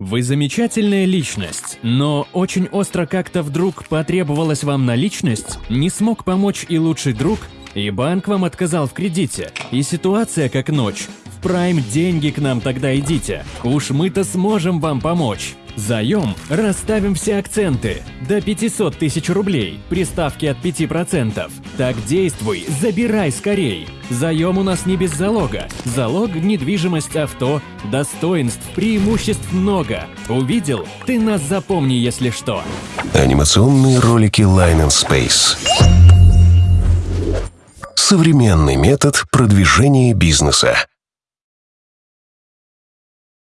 Вы замечательная личность, но очень остро как-то вдруг потребовалась вам наличность, не смог помочь и лучший друг, и банк вам отказал в кредите, и ситуация как ночь. Прайм деньги к нам тогда идите, уж мы-то сможем вам помочь. Заем расставим все акценты. До 500 тысяч рублей, при ставке от 5%. Так действуй, забирай скорей. Заем у нас не без залога. Залог – недвижимость авто, достоинств, преимуществ много. Увидел? Ты нас запомни, если что. Анимационные ролики Line and Space. Современный метод продвижения бизнеса.